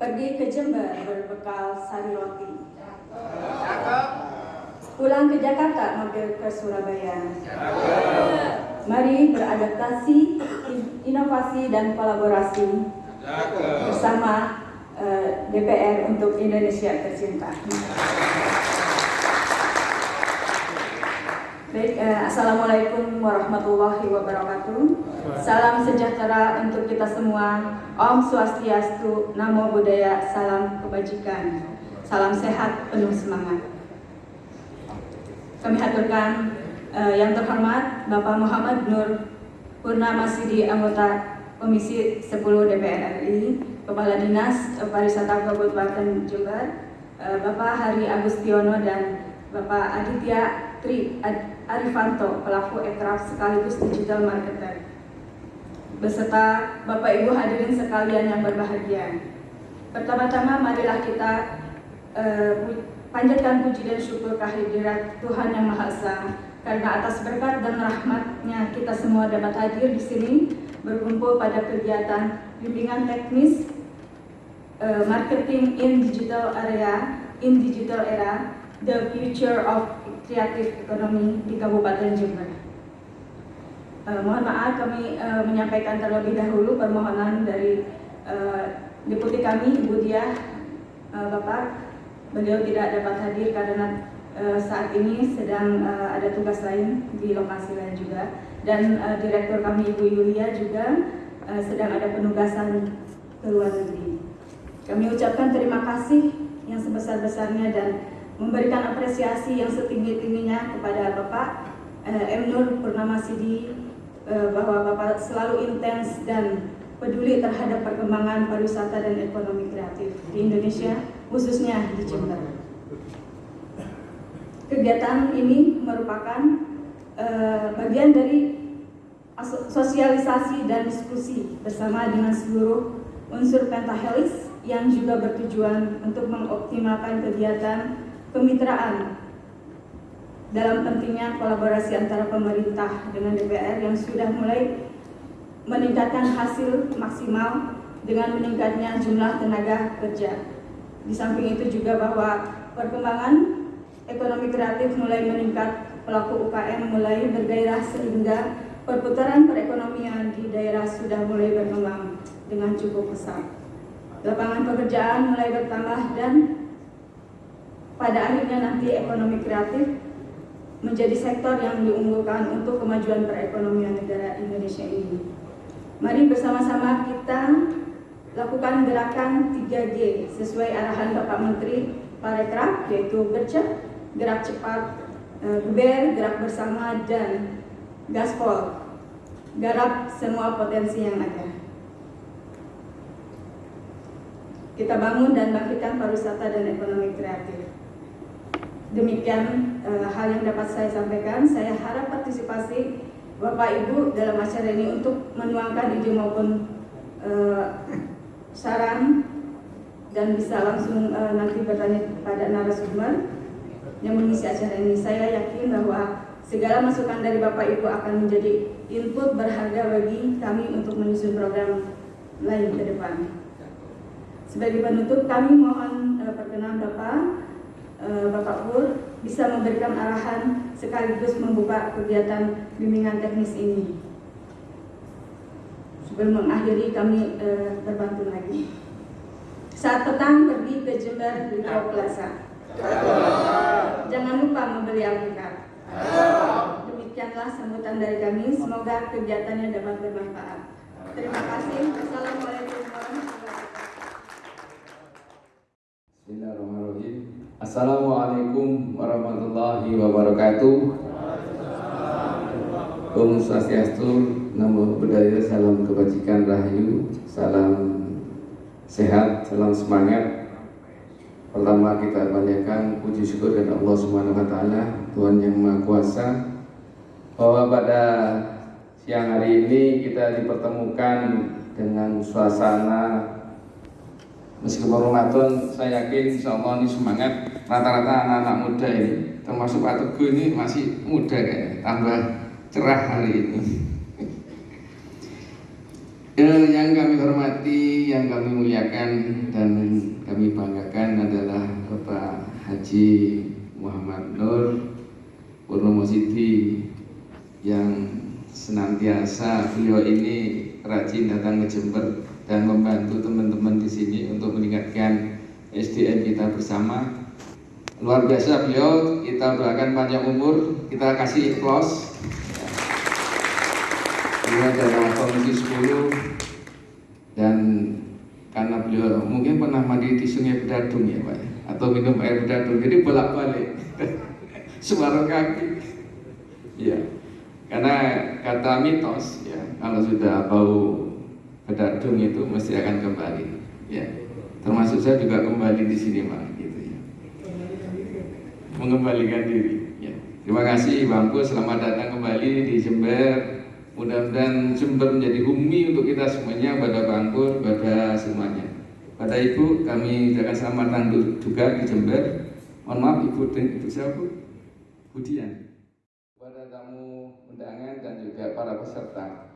Pergi ke Jember berbekal sari roti. Pulang ke Jakarta mampir ke Surabaya. Mari beradaptasi, in- inovasi dan kolaborasi bersama eh, DPR untuk Indonesia tercinta. Baik, eh, Assalamualaikum warahmatullahi wabarakatuh. Salam sejahtera untuk kita semua. Om Swastiastu, Namo Buddhaya, salam kebajikan. Salam sehat, penuh semangat. Kami haturkan eh, yang terhormat Bapak Muhammad Nur Purnama Sidi, anggota Komisi 10 DPR RI, Kepala Dinas Pariwisata Kabupaten Jember, eh, Bapak Hari Agustiono dan Bapak Aditya Tri Ad- Arifanto, pelaku ekraf sekaligus digital marketer. Beserta Bapak Ibu hadirin sekalian yang berbahagia. Pertama-tama marilah kita pu- panjatkan puji dan syukur kehadirat Tuhan Yang Maha Esa karena atas berkat dan rahmatnya kita semua dapat hadir di sini berkumpul pada kegiatan bimbingan teknis eh, marketing in digital area in digital era the future of creative economy di Kabupaten Jember. Eh, mohon maaf kami eh, menyampaikan terlebih dahulu permohonan dari eh, deputi kami Ibu Diah Bapak beliau tidak dapat hadir karena saat ini sedang ada tugas lain di lokasi lain juga dan direktur kami Ibu Yulia juga sedang ada penugasan ke luar negeri. Kami ucapkan terima kasih yang sebesar-besarnya dan memberikan apresiasi yang setinggi-tingginya kepada Bapak eh, M. Nur Purnama Sidi eh, bahwa Bapak selalu intens dan peduli terhadap perkembangan pariwisata dan ekonomi kreatif di Indonesia, khususnya di Jember. Kegiatan ini merupakan eh, bagian dari sosialisasi dan diskusi bersama dengan seluruh unsur pentahelis yang juga bertujuan untuk mengoptimalkan kegiatan kemitraan dalam pentingnya kolaborasi antara pemerintah dengan DPR yang sudah mulai meningkatkan hasil maksimal dengan meningkatnya jumlah tenaga kerja. Di samping itu juga bahwa perkembangan ekonomi kreatif mulai meningkat, pelaku UKM mulai bergairah sehingga perputaran perekonomian di daerah sudah mulai berkembang dengan cukup pesat. Lapangan pekerjaan mulai bertambah dan pada akhirnya nanti ekonomi kreatif menjadi sektor yang diunggulkan untuk kemajuan perekonomian negara Indonesia ini. Mari bersama-sama kita lakukan gerakan 3G sesuai arahan Bapak Menteri Parekraf yaitu gercep, gerak cepat, eh, geber, gerak bersama dan gaspol. Garap semua potensi yang ada. Kita bangun dan bangkitkan pariwisata dan ekonomi kreatif. Demikian eh, hal yang dapat saya sampaikan. Saya harap partisipasi Bapak Ibu dalam acara ini untuk menuangkan ide maupun eh, saran dan bisa langsung eh, nanti bertanya kepada narasumber yang mengisi acara ini. Saya yakin bahwa segala masukan dari Bapak Ibu akan menjadi input berharga bagi kami untuk menyusun program lain ke depan. Sebagai penutup, kami mohon perkenan Bapak Bapak Pur bisa memberikan arahan sekaligus membuka kegiatan bimbingan teknis ini. sebelum mengakhiri kami eh, terbantu lagi. Saat petang pergi ke Jember Liko Plaza. Jangan lupa membeli alpukat. Demikianlah sambutan dari kami. Semoga kegiatannya dapat bermanfaat. Terima kasih. Wassalamualaikum warahmatullahi wabarakatuh. Assalamualaikum warahmatullahi wabarakatuh. Om Swastiastu, Namo Buddhaya, salam kebajikan rahayu, salam sehat, salam semangat. Pertama kita panjatkan puji syukur dan Allah Subhanahu wa taala, Tuhan yang Maha Kuasa. Bahwa pada siang hari ini kita dipertemukan dengan suasana Meskipun Ramadan, saya yakin insya Allah ini semangat Rata-rata anak-anak muda ini Termasuk Pak Teguh ini masih muda kayaknya Tambah cerah hari ini Eh, Yang kami hormati, yang kami muliakan Dan kami banggakan adalah Bapak Haji Muhammad Nur Purnomo Siti Yang senantiasa beliau ini rajin datang ke Jember dan membantu teman-teman di sini untuk meningkatkan SDM kita bersama. Luar biasa beliau, kita doakan panjang umur, kita kasih close. Beliau adalah komisi 10 dan karena beliau mungkin pernah mandi di sungai Bedadung ya Pak ya, atau minum air Bedadung, jadi bolak-balik. Sebarang kaki. Ya, karena kata mitos ya kalau sudah bau bedadung itu mesti akan kembali. Ya. Termasuk saya juga kembali di sini pak mengembalikan diri. Ya. Terima kasih bangku selamat datang kembali di Jember. Mudah-mudahan Jember menjadi bumi untuk kita semuanya pada bangku pada semuanya. Pada ibu kami ucapkan selamat datang juga di Jember. Mohon maaf ibu dan ibu siapa Budian. Kepada tamu undangan dan juga para peserta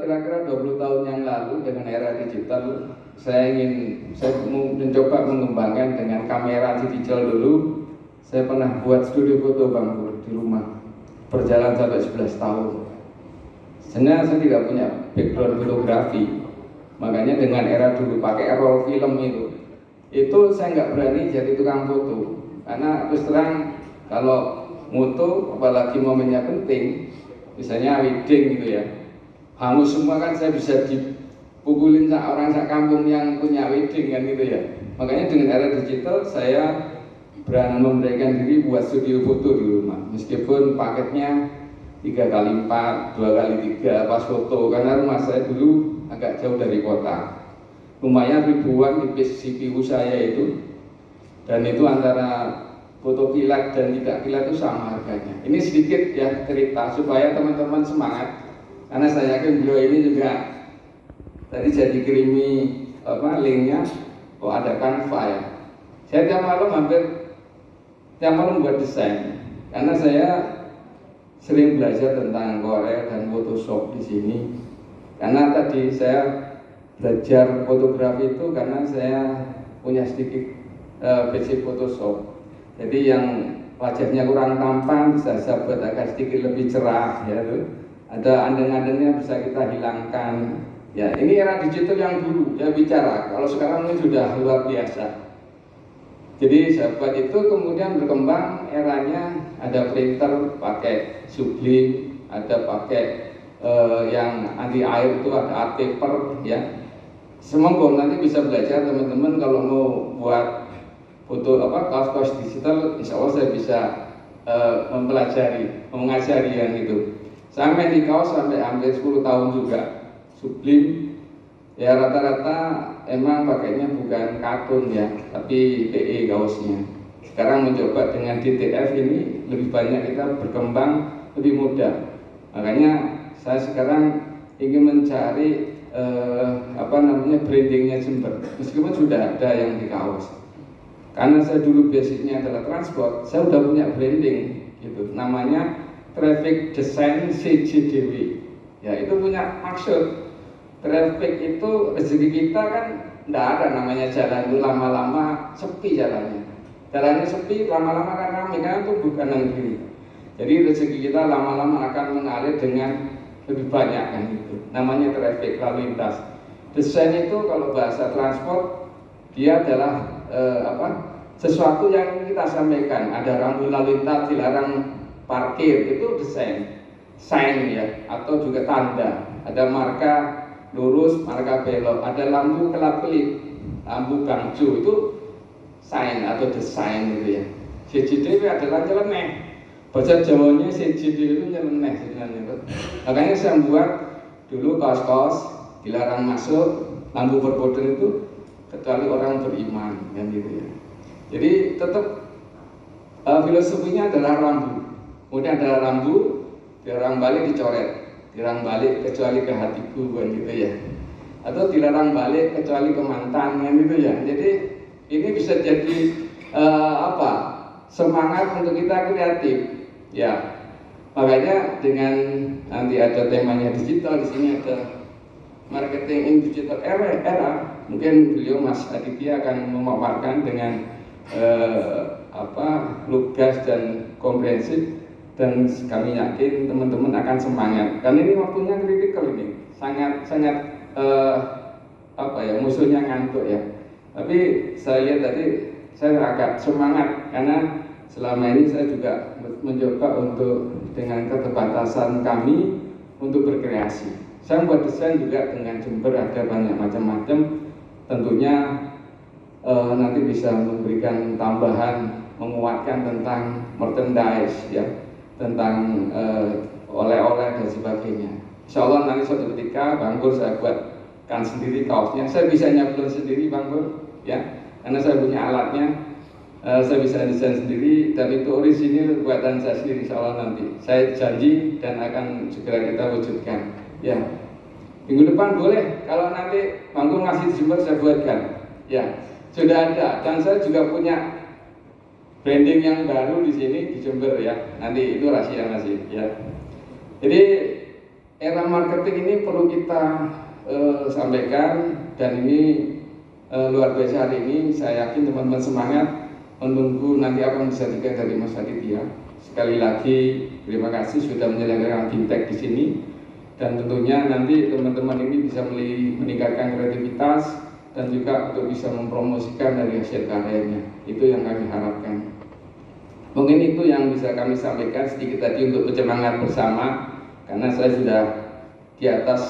kira-kira 20 tahun yang lalu dengan era digital saya ingin saya mencoba mengembangkan dengan kamera digital dulu. Saya pernah buat studio foto bang Pur di rumah. Berjalan sampai 11 tahun. Sebenarnya saya tidak punya background fotografi. Makanya dengan era dulu pakai roll film itu. Itu saya nggak berani jadi tukang foto. Karena terus terang kalau moto apalagi momennya penting misalnya wedding gitu ya hangus semua kan saya bisa dipukulin sak orang sak kampung yang punya wedding kan gitu ya. Makanya dengan era digital saya berani memberikan diri buat studio foto di rumah. Meskipun paketnya tiga kali empat dua kali tiga pas foto. Karena rumah saya dulu agak jauh dari kota. Lumayan ribuan di CPU saya itu. Dan itu antara foto kilat dan tidak kilat itu sama harganya. Ini sedikit ya cerita supaya teman-teman semangat karena saya yakin beliau ini juga tadi jadi kirimi apa linknya oh ada Canva ya. Saya tiap malam hampir tiap malam buat desain. Karena saya sering belajar tentang Corel dan Photoshop di sini. Karena tadi saya belajar fotografi itu karena saya punya sedikit uh, basic Photoshop. Jadi yang wajahnya kurang tampan bisa saya buat agak sedikit lebih cerah ya tuh ada andeng-andengnya bisa kita hilangkan. Ya, ini era digital yang dulu ya bicara. Kalau sekarang ini sudah luar biasa. Jadi sahabat itu kemudian berkembang eranya ada printer pakai sublim, ada pakai eh, yang anti air itu ada art paper ya. Semoga nanti bisa belajar teman-teman kalau mau buat foto apa kaos-kaos digital, insya Allah saya bisa eh, mempelajari, mengajari yang itu. Sampai di kaos sampai hampir 10 tahun juga sublim. Ya rata-rata emang pakainya bukan kartun ya tapi PE kaosnya. Sekarang mencoba dengan DTF ini lebih banyak kita berkembang lebih mudah. Makanya saya sekarang ingin mencari eh, apa namanya brandingnya Jember. Meskipun sudah ada yang di kaos. Karena saya dulu basicnya adalah transport saya sudah punya branding gitu. Namanya traffic design CJDW ya itu punya maksud traffic itu rezeki kita kan tidak ada namanya jalan itu lama-lama sepi jalannya jalannya sepi lama-lama kan ramai karena itu bukan yang kiri jadi rezeki kita lama-lama akan mengalir dengan lebih banyak kan itu. Namanya traffic lalu lintas. Desain itu kalau bahasa transport dia adalah eh, apa? Sesuatu yang kita sampaikan. Ada rambu lalu lintas dilarang parkir itu desain, sign ya, atau juga tanda. Ada marka lurus, marka belok. Ada lampu kelap kelip, lampu gangju itu sign atau desain gitu ya. CCTV adalah nyeleneh. Bahasa Jawanya CCTV itu nyeleneh sebenarnya. Makanya saya buat dulu kaos-kaos dilarang masuk lampu berkode itu kecuali orang beriman kan gitu ya. Jadi tetap uh, filosofinya adalah rambu. Kemudian ada rambu, dilarang balik dicoret, dilarang balik kecuali ke hatiku kan gitu ya. Atau dilarang balik kecuali ke mantan kan gitu ya. Jadi ini bisa jadi uh, apa? Semangat untuk kita kreatif. Ya. Makanya dengan nanti ada temanya digital di sini ada marketing in digital era, era mungkin beliau Mas Aditya akan memaparkan dengan eh, apa lugas dan komprehensif dan kami yakin teman-teman akan semangat. Karena ini waktunya kritikal ini. Sangat sangat eh, apa ya musuhnya ngantuk ya. Tapi saya lihat tadi saya agak semangat. Karena selama ini saya juga mencoba untuk dengan keterbatasan kami untuk berkreasi. Saya membuat desain juga dengan Jember ada banyak macam-macam. Tentunya e, nanti bisa memberikan tambahan, menguatkan tentang merchandise ya, tentang oleh-oleh dan sebagainya. Insya Allah nanti suatu ketika Bang Pur saya buatkan sendiri kaosnya. Saya bisa nyablon sendiri Bang Pur ya, karena saya punya alatnya uh, saya bisa desain sendiri dan itu orisinil buatan saya sendiri insya Allah nanti saya janji dan akan segera kita wujudkan ya minggu depan boleh kalau nanti manggung ngasih di Jember saya buatkan ya sudah ada dan saya juga punya branding yang baru di sini di Jember ya. Nanti itu rahasia masih ya. Jadi era marketing ini perlu kita uh, sampaikan dan ini uh, luar biasa hari ini. Saya yakin teman-teman semangat menunggu nanti apa yang bisa dikatakan dari Mas Aditya. Sekali lagi terima kasih sudah menyelenggarakan fintech di sini. Dan tentunya nanti teman-teman ini bisa meningkatkan kreativitas dan juga untuk bisa mempromosikan dari hasil karyanya. Itu yang kami harapkan. Mungkin itu yang bisa kami sampaikan sedikit tadi untuk bersemangat bersama karena saya sudah di atas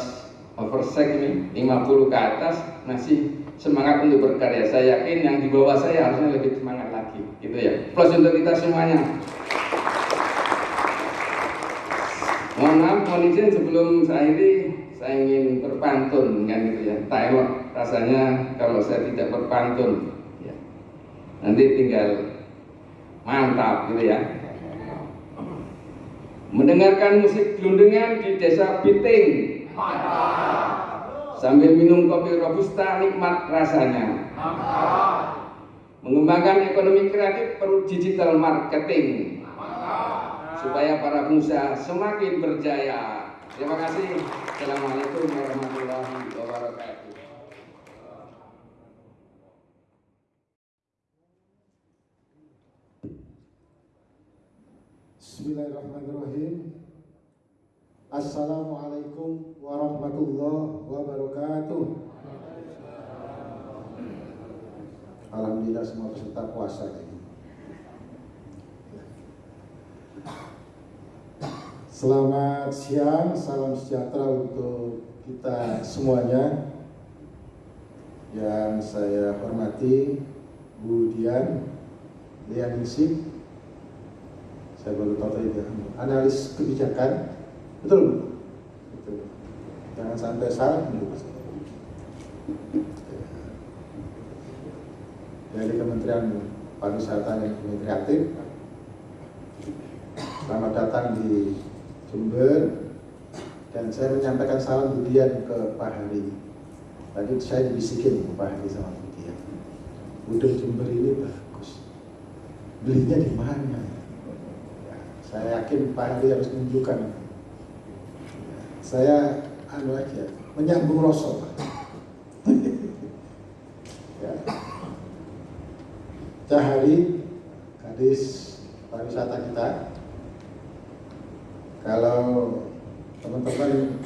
oversec ini 50 ke atas masih semangat untuk berkarya. Saya yakin yang di bawah saya harusnya lebih semangat lagi, gitu ya. Plus untuk kita semuanya. Mohon maaf, mohon izin sebelum saya ini saya ingin berpantun kan gitu ya. Taiwan rasanya kalau saya tidak berpantun, ya. nanti tinggal mantap gitu ya. Mendengarkan musik gelundungan di desa Biting. Sambil minum kopi robusta nikmat rasanya. Mengembangkan ekonomi kreatif perlu digital marketing. Supaya para pengusaha semakin berjaya. Terima kasih. Assalamualaikum warahmatullahi wabarakatuh. Bismillahirrahmanirrahim. Assalamualaikum warahmatullahi wabarakatuh. Alhamdulillah semua peserta puasa ini. Selamat siang, salam sejahtera untuk kita semuanya. Yang saya hormati Bu Dian Lianingsih saya baru tahu tadi analis kebijakan. Betul. Jangan sampai salah dari Kementerian Pariwisata dan Ekonomi Kreatif. Selamat datang di Jember. Dan saya menyampaikan salam budian ke Pak Hari. Tadi saya dibisikin ke Pak Hari sama budian udang Jember ini bagus. Belinya di mana saya yakin Pak Hari harus menunjukkan. Saya anu aja, menyambung rosok. ya. Cahari, kadis pariwisata kita. Kalau teman-teman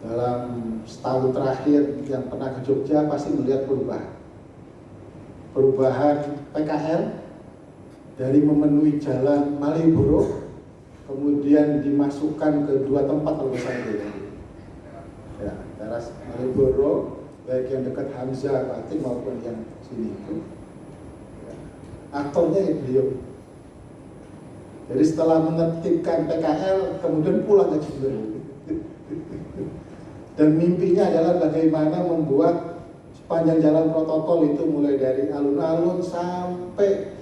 dalam setahun terakhir yang pernah ke Jogja pasti melihat perubahan. Perubahan PKL dari memenuhi jalan Malioboro kemudian dimasukkan ke dua tempat kalau saya ya, teras Malioboro baik yang dekat Hamzah Batik maupun yang sini itu. Ya, aktornya ya beliau. Jadi setelah menertibkan PKL kemudian pulang ke Jember. Dan mimpinya adalah bagaimana membuat sepanjang jalan protokol itu mulai dari alun-alun sampai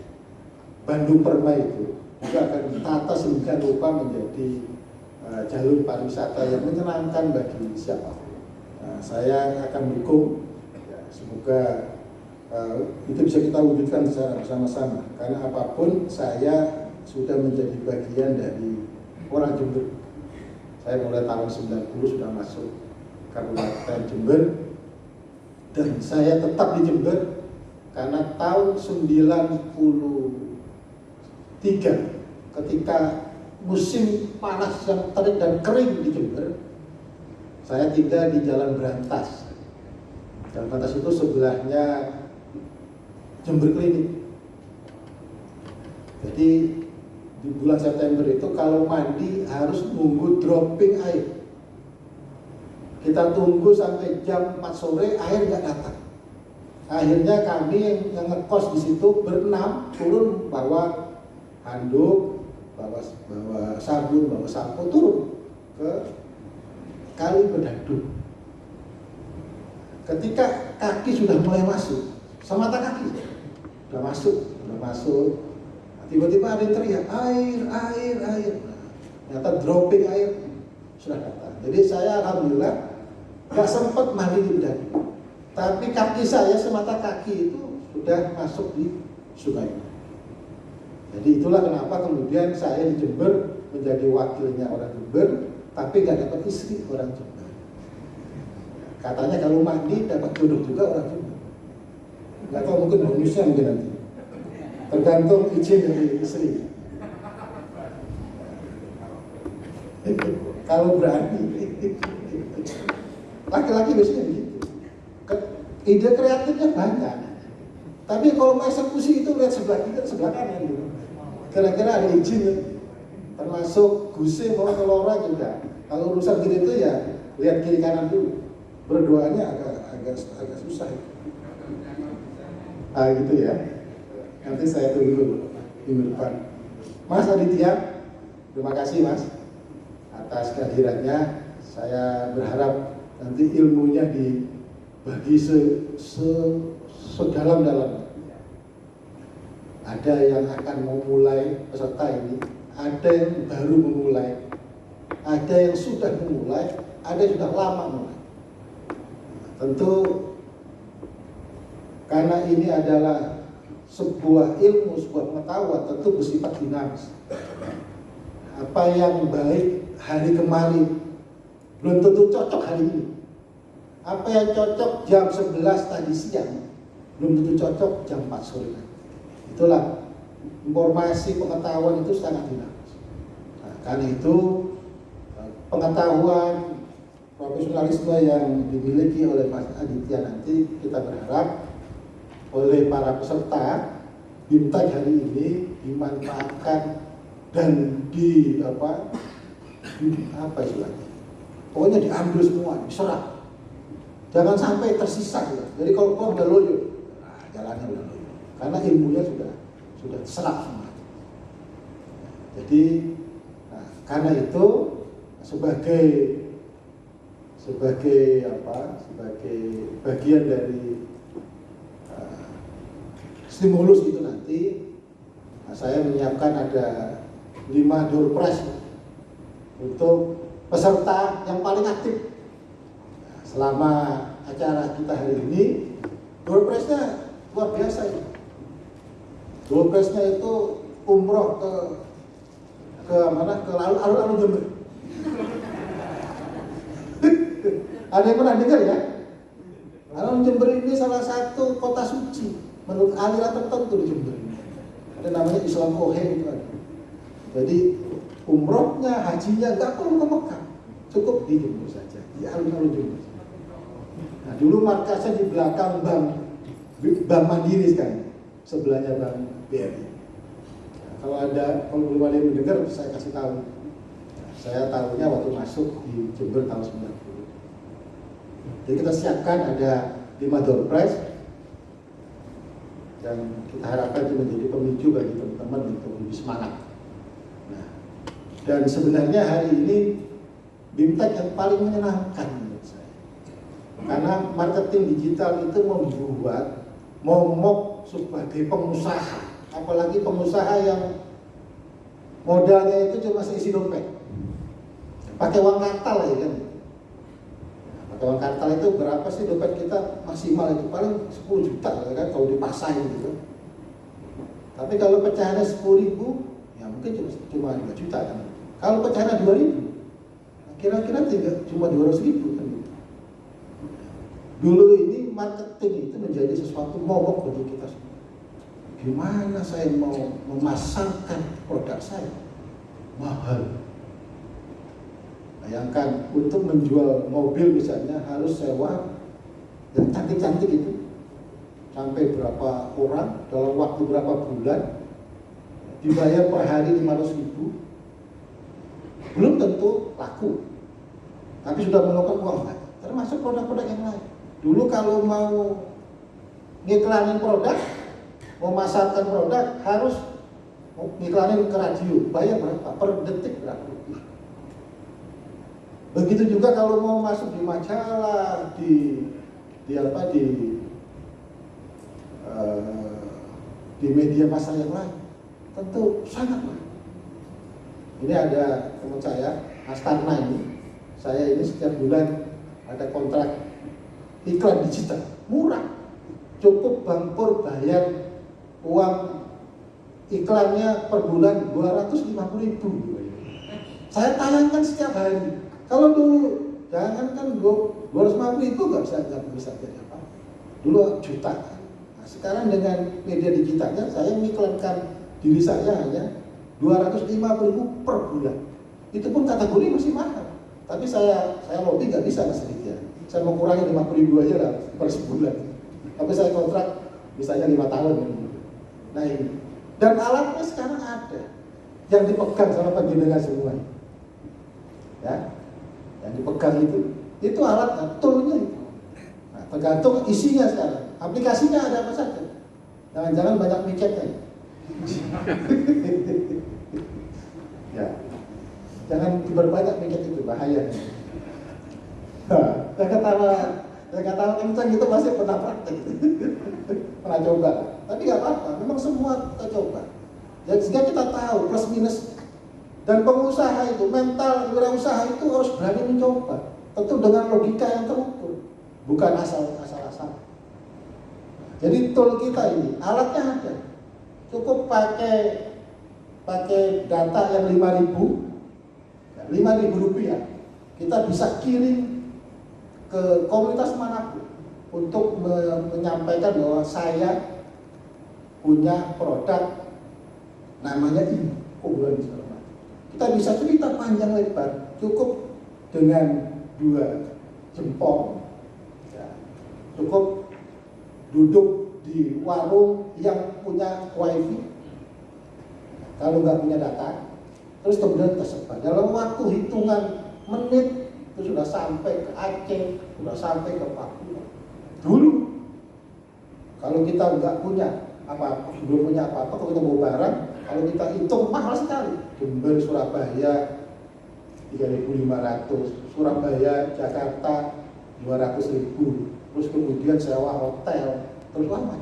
Bandung Permai itu juga akan ditata sedemikian rupa menjadi uh, jalur pariwisata yang menyenangkan bagi siapa pun. Nah, saya akan mendukung, ya, semoga uh, itu bisa kita wujudkan secara bersama-sama. Karena apa pun saya sudah menjadi bagian dari orang Jember. Saya mulai tahun 90 sudah masuk Kabupaten Jember dan saya tetap di Jember karena tahun 90 Tiga, ketika musim panas yang terik dan kering di Jember, saya tinggal di Jalan Berantas. Jalan Berantas itu sebelahnya Jember Klinik. Jadi di bulan September itu kalau mandi harus nunggu dropping air. Kita tunggu sampai jam 4 sore air nggak datang. Akhirnya kami yang, yang ngekos di situ berenam turun bawa handuk, bawa, bawa sabun, bawa sampo turun ke kali berdadu. Ketika kaki sudah mulai masuk, semata kaki sudah masuk, sudah masuk. Tiba-tiba ada yang teriak air, air, air. Ternyata dropping air sudah datang. Jadi saya alhamdulillah nggak sempat mandi di berdadu. Tapi kaki saya semata kaki itu sudah masuk di sungai. Jadi itulah kenapa kemudian saya di Jember menjadi wakilnya orang Jember, tapi nggak dapat istri orang Jember. Katanya kalau mandi dapat jodoh juga orang Jember. Nggak tahu mungkin bonusnya mungkin nanti. Tergantung izin dari istri. kalau berani, laki-laki biasanya begitu. Ide kreatifnya banyak. Tapi kalau mau eksekusi itu lihat sebelah kiri, sebelah kanan gitu kira-kira ada izin ya? termasuk guse mau kelora juga kalau urusan gini itu ya lihat kiri kanan dulu. Berdoanya agak agak agak susah. Ah gitu ya. Nanti saya tunggu di depan. Mas Aditya terima kasih Mas atas kehadirannya. Saya berharap nanti ilmunya dibagi se, se sedalam-dalam ada yang akan memulai peserta ini, ada yang baru memulai, ada yang sudah memulai, ada yang sudah lama mulai. Tentu karena ini adalah sebuah ilmu, sebuah pengetahuan tentu bersifat dinamis. Apa yang baik hari kemarin belum tentu cocok hari ini. Apa yang cocok jam 11 tadi siang belum tentu cocok jam 4 sore. Itulah informasi pengetahuan itu sangat dinamis. Nah, karena itu eh, pengetahuan profesionalisme yang dimiliki oleh Mas Aditya nanti kita berharap oleh para peserta bimtek hari ini dimanfaatkan dan di apa di, apa istilahnya pokoknya diambil semua diserap jangan sampai tersisa ya. jadi kalau kau udah loyo nah, jalannya udah loyo karena ilmunya sudah sudah serap semua. Jadi nah, karena itu sebagai sebagai apa sebagai bagian dari uh, stimulus itu nanti nah, saya menyiapkan ada lima door prize untuk peserta yang paling aktif nah, selama acara kita hari ini door prize-nya luar biasa ini Dolkesnya itu umroh ke ke mana ke alun-alun Jember. Ada yang pernah dengar ya? Alun Jember ini salah satu kota suci menurut aliran tertentu di Jember. Ada namanya Islam Ohe itu ada. Jadi umrohnya, hajinya nggak perlu ke Mekah. cukup di Jember saja, di alun-alun Jember. Nah, dulu markasnya di belakang bank Bank Mandiri sekarang, sebelahnya Bank BRI. Nah, kalau ada kalau ada yang mendengar, saya kasih tahu. Saya tahunya waktu masuk di Jember tahun 90. Jadi kita siapkan ada lima door prize dan kita harapkan itu menjadi pemicu bagi teman-teman untuk lebih semangat. Nah, dan sebenarnya hari ini BIMTEK yang paling menyenangkan menurut saya. Karena marketing digital itu membuat momok sebagai pengusaha, apalagi pengusaha yang modalnya itu cuma seisi dompet. Pakai uang kartal ya kan. Pakai uang kartal itu berapa sih dompet kita maksimal itu paling 10 juta ya kan kalau dipasang gitu. Tapi kalau pecahannya 10 ribu, ya mungkin cuma cuma 2 juta kan. Kalau pecahannya 2 ribu, kira-kira cuma 200 ribu kan gitu. Dulu ini marketing itu menjadi sesuatu momok bagi kita semua. Gimana saya mau memasarkan produk saya? Mahal. Bayangkan untuk menjual mobil misalnya harus sewa yang cantik-cantik itu. Sampai berapa orang dalam waktu berapa bulan dibayar per hari 500 ribu. Belum tentu laku. Tapi sudah melakukan uang. Termasuk produk-produk yang lain. Dulu kalau mau ngiklanin produk memasarkan produk harus ngiklanin ke radio. Bayar berapa? Per detik berapa begitu juga kalau mau masuk di majalah di di apa di uh, di media massa yang lain tentu sangat mahal. Ini ada teman saya Astarna ini. Saya ini setiap bulan ada kontrak iklan digital. Murah. Cukup Bang Pur bayar uang iklannya per bulan 250 ribu. Saya tayangkan setiap hari. Kalau dulu jangan kan 250 ribu nggak bisa nggak bisa jadi apa. Dulu juta. Nah, sekarang dengan media digitalnya saya mengiklankan diri saya hanya 250 ribu per bulan. Itu pun kategori masih mahal. Tapi saya saya lobby nggak bisa mas Lidya saya mau kurangi 50 ribu aja lah per sebulan. Tapi saya kontrak misalnya lima tahun nah ini dan alatnya sekarang ada. Yang dipegang sama penjenengan semua. Ya. Yang dipegang itu itu alat toolnya itu. Nah, tergantung isinya sekarang. Aplikasinya ada apa saja. Jangan-jangan banyak miketnya ya. Jangan berbanyak mikir itu bahaya. Nah, saya ketawa saya ketawa kencang itu masih pernah praktek. Pernah coba tapi nggak apa-apa memang semua kita coba. Ya sehingga kita tahu plus minus. Dan pengusaha itu mental wirausaha itu harus berani mencoba. Tentu dengan logika yang terukur bukan asal asal asal jadi tool kita ini alatnya ada. Cukup pakai pakai data yang 5000 5000 rupiah. Kita bisa kirim ke komunitas mana pun untuk menyampaikan bahwa saya punya produk namanya unggulan kita bisa cerita panjang lebar cukup dengan dua jempol. Ya, cukup duduk di warung yang punya wifi. Kalau nggak punya data terus kemudian tersebar dalam waktu hitungan menit itu sudah sampai ke Aceh sudah sampai ke Papua. Dulu kalau kita nggak punya apa belum punya apa-apa kalau kita mau barang kalau kita hitung mahal sekali. Jember Surabaya 3.500 Surabaya Jakarta 200 ribu. Terus kemudian sewa hotel. Terus apa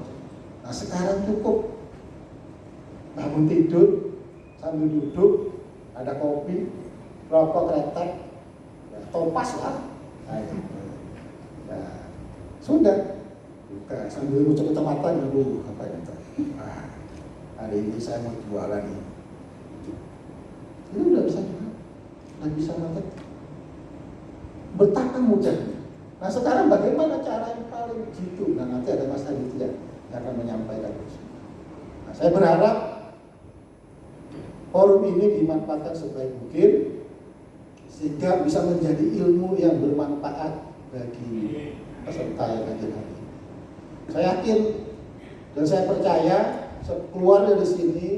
nah sekarang cukup. Bangun tidur sambil duduk ada kopi rokok kretek ya, topas lah. Nah, itu. Nah, sudah buka sambil ngucap mata dulu apa itu nah, hari ini saya mau jualan ini ini udah bisa jual udah bisa market betapa mudahnya. Nah sekarang bagaimana cara yang paling jitu? Nah nanti ada Mas Aditya yang akan menyampaikan. Nah, saya berharap forum ini dimanfaatkan sebaik mungkin sehingga bisa menjadi ilmu yang bermanfaat bagi peserta yang hadir hari. Saya yakin dan saya percaya keluar dari sini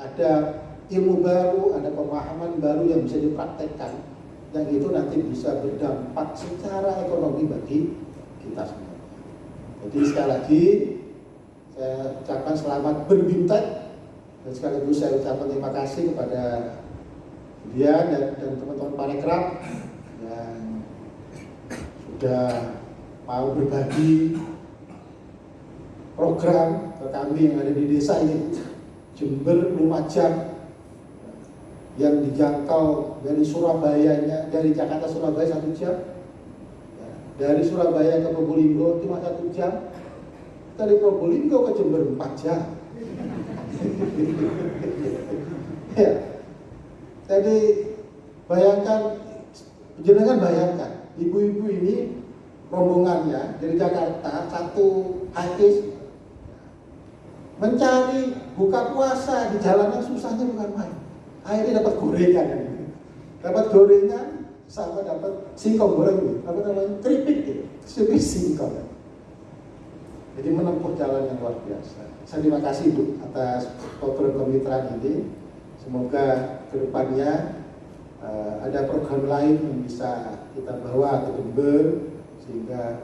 ada ilmu baru, ada pemahaman baru yang bisa dipraktekkan yang itu nanti bisa berdampak secara ekonomi bagi kita semua. Jadi sekali lagi saya ucapkan selamat berbintek dan sekaligus saya ucapkan terima kasih kepada dia dan, dan teman-teman parekraf yang sudah mau berbagi program ke kami yang ada di desa ini. Jember Lumajang yang dijangkau dari Surabaya dari Jakarta Surabaya satu jam. Ya, dari Surabaya ke Probolinggo cuma satu jam. Dari Probolinggo ke Jember empat jam. Ya. Jadi bayangkan jenengan bayangkan ibu-ibu ini rombongannya dari Jakarta satu hadis mencari buka puasa di jalanan susahnya bukan main. Akhirnya dapat gorengan. Dapat gorengan sama dapat singkong goreng apa namanya? Keripik gitu. Keripik singkong. Jadi menempuh jalan yang luar biasa. Saya terima kasih Bu atas program kemitraan ini. Semoga ke depannya uh, ada program lain yang bisa kita bawa ke Jember sehingga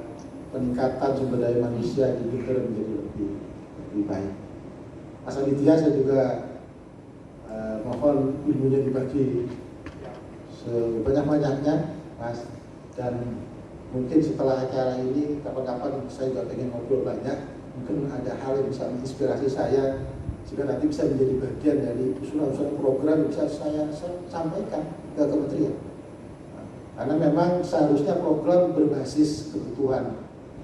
peningkatan sumber daya manusia di Jember menjadi lebih lebih baik. Mas Aditya saya juga uh, mohon ilmunya dibagi sebanyak-banyaknya Mas. Dan mungkin setelah acara ini kapan-kapan saya juga pengen ngobrol banyak. Mungkin ada hal yang bisa menginspirasi saya sehingga nanti bisa menjadi bagian dari usulan-usulan program yang bisa saya sampaikan ke kementerian. Karena memang seharusnya program berbasis kebutuhan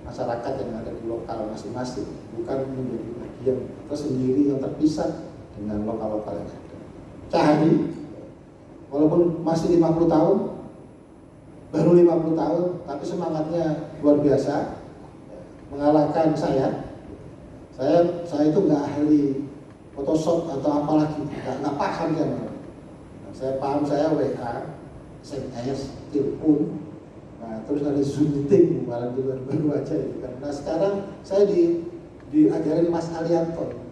masyarakat yang ada di lokal masing-masing bukan menjadi bagian tersendiri yang terpisah dengan lokal-lokal yang ada. Cahari walaupun masih 50 tahun baru 50 tahun tapi semangatnya luar biasa. Mengalahkan saya. Saya saya itu nggak ahli Photoshop atau apalagi nggak nggak paham nah, saya paham saya WA SMS telepon. Nah terus ada zoom meeting malah di luar baru aja itu kan nah sekarang saya di diajarin Mas Alianto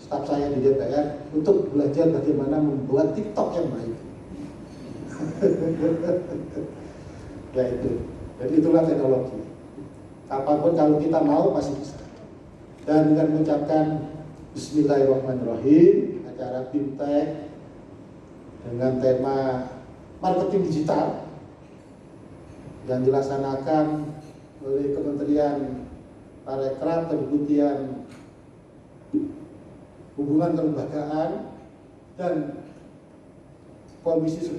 staf saya di DPR untuk belajar bagaimana membuat TikTok yang baik. Ya itu. Jadi itulah teknologi. Apa pun kalau kita mau pasti bisa. Dan dengan mengucapkan Bismillahirrahmanirrahim acara fintech dengan tema marketing digital yang dilaksanakan oleh Kementerian Parekraf Kedeputian Hubungan Kelembagaan dan Komisi 10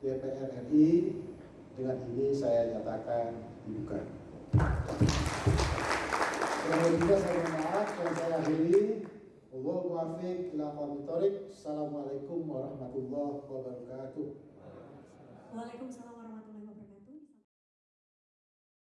DPR RI dengan ini saya nyatakan dibuka. Selanjutnya saya mohon maaf dan saya akhiri. Assalamualaikum warahmatullahi wabarakatuh. Waalaikumsalam